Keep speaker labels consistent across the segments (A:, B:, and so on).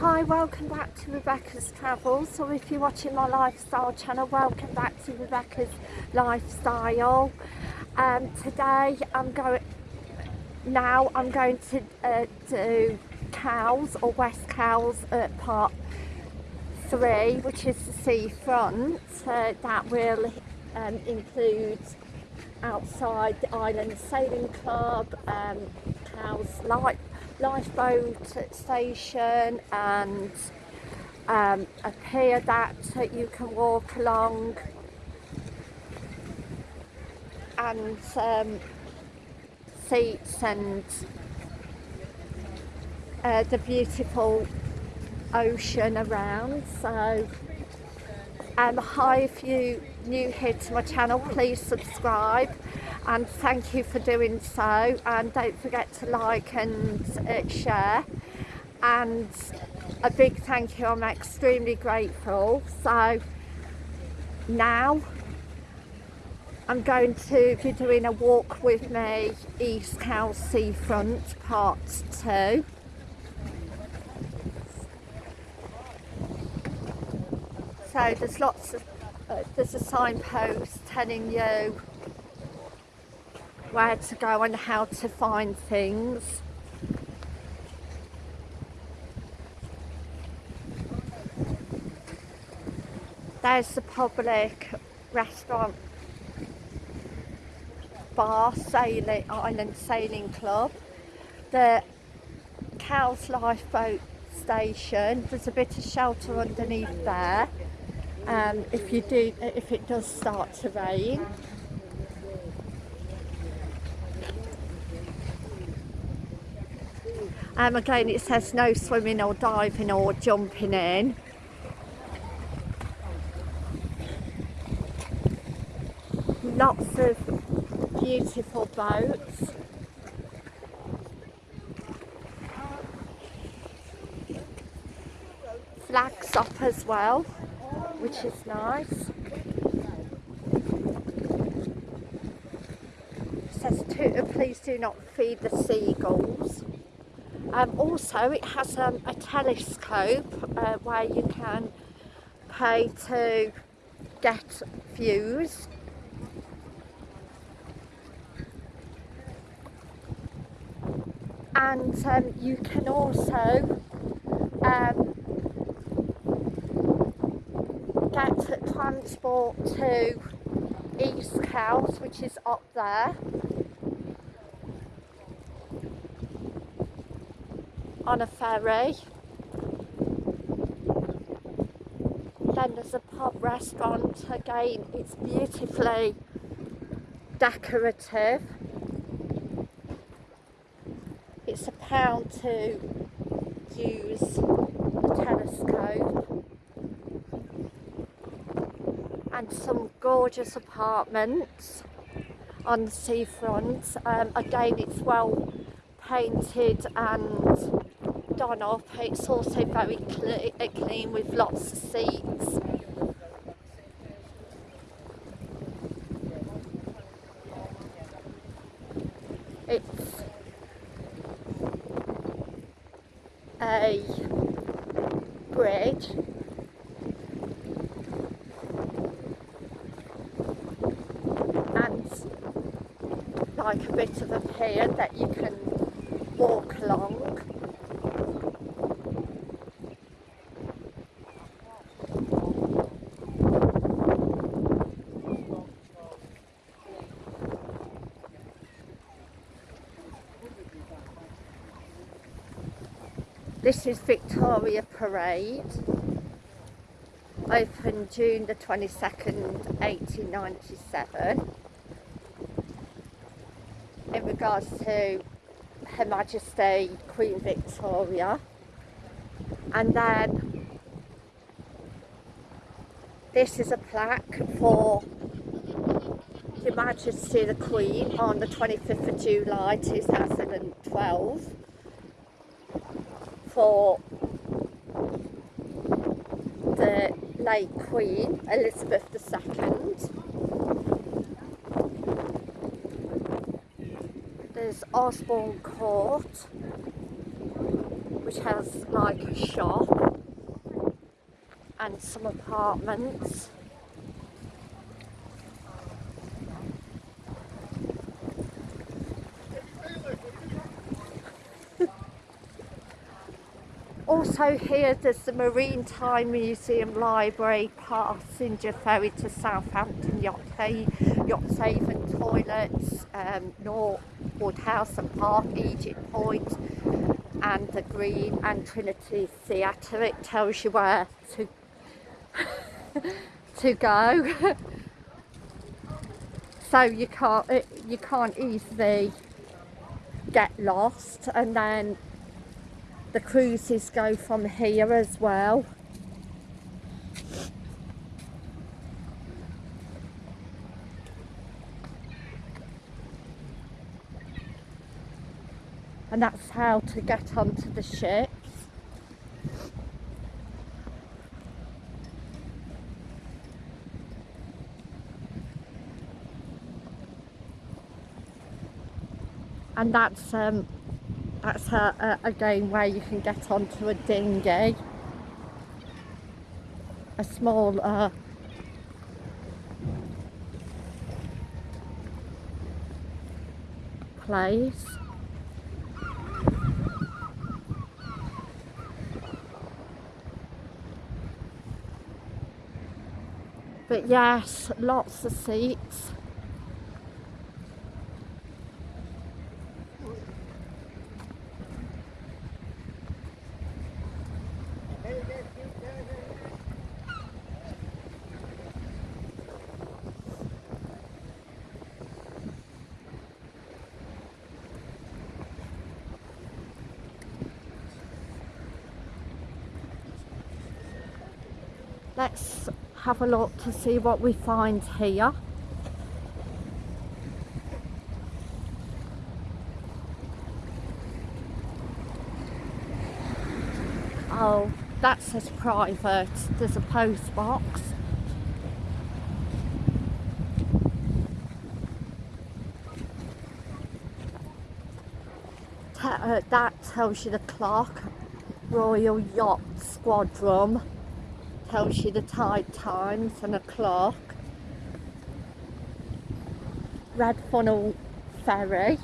A: Hi, welcome back to Rebecca's Travels, or if you're watching my lifestyle channel, welcome back to Rebecca's Lifestyle. Um, today I'm going, now I'm going to uh, do Cowes or West Cowes at part three, which is the seafront. Uh, that will um, include outside the Island Sailing Club, um, Cowes Light lifeboat station and um, a pier that you can walk along. And um, seats and uh, the beautiful ocean around. So um, hi if you new here to my channel please subscribe and thank you for doing so. And don't forget to like and uh, share. And a big thank you. I'm extremely grateful. So now I'm going to be doing a walk with me East Cowes Seafront part 2 so there's lots of uh, there's a signpost telling you where to go and how to find things. There's the public restaurant bar sailing island sailing club the Cowes lifeboat station. There's a bit of shelter underneath there. Um, if you do if it does start to rain Um, again, it says no swimming or diving or jumping in. Lots of beautiful boats. Flags up as well, which is nice. It says, please do not feed the seagulls. Um, also it has um, a telescope uh, where you can pay to get views. And um, you can also um, get transport to East Cowes which is up there on a ferry. Then there's a pub restaurant, again it's beautifully decorative. It's a pound to use the telescope and some gorgeous apartments on the seafront. Um, again it's well painted and up. It's also very uh, clean with lots of seats. It's a bridge and like a bit of a pier that you can walk along This is Victoria Parade, opened June the 22nd, 1897, in regards to Her Majesty Queen Victoria. And then this is a plaque for Her Majesty the Queen on the 25th of July 2012 for the late Queen Elizabeth II. There's Osborne Court which has like a shop and some apartments. Also here there's the Maritime Museum Library, passenger ferry to Southampton, Yacht, Yacht Haven toilets, um, Northwood House and Park, Egypt Point and the Green and Trinity Theatre. It tells you where to, to go. so you can't, you can't easily get lost and then the cruises go from here as well. And that's how to get onto the ships. And that's um, that's a, a, again where you can get onto a dinghy. A small uh, place. But yes lots of seats let's have a look to see what we find here. Oh that says private. There's a post box. Uh, that tells you the clock Royal Yacht Squadron tells you the tide times and a clock. Red Funnel Ferry.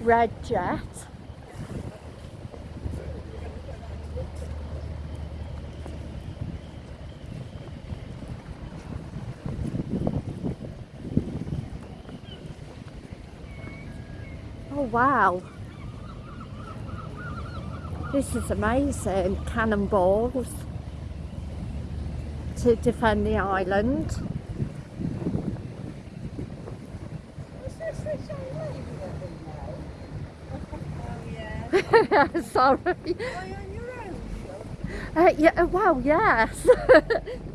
A: Red Jet. Wow. This is amazing. Cannonballs to defend the island. Sorry. Uh, yeah, well, yes.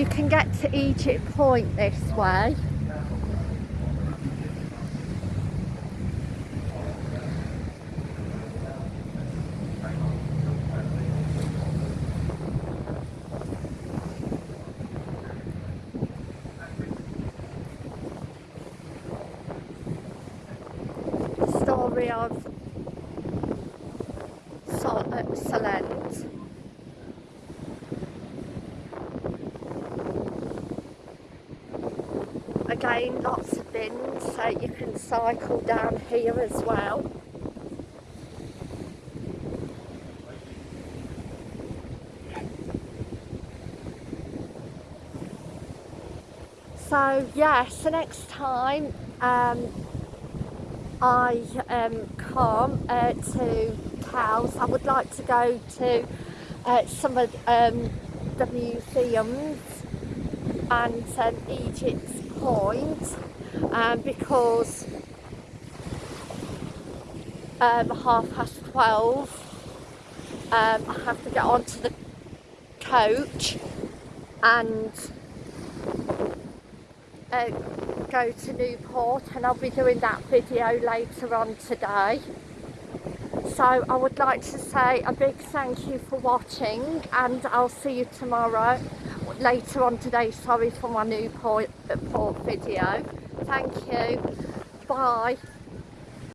A: you can get to Egypt Point this way. Story of Sol uh, Solent again lots of bins so you can cycle down here as well. So yes the next time um, I um, come uh, to Cowes I would like to go to uh, some of um, the museums and um, Egypt's point um, because um, half past 12 um, I have to get onto the coach and uh, go to Newport and I'll be doing that video later on today. So I would like to say a big thank you for watching and I'll see you tomorrow, later on today, sorry for my Newport port uh, video. Thank you, bye.